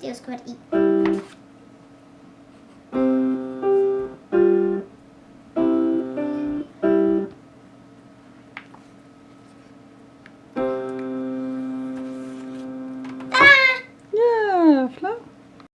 Deus, easy.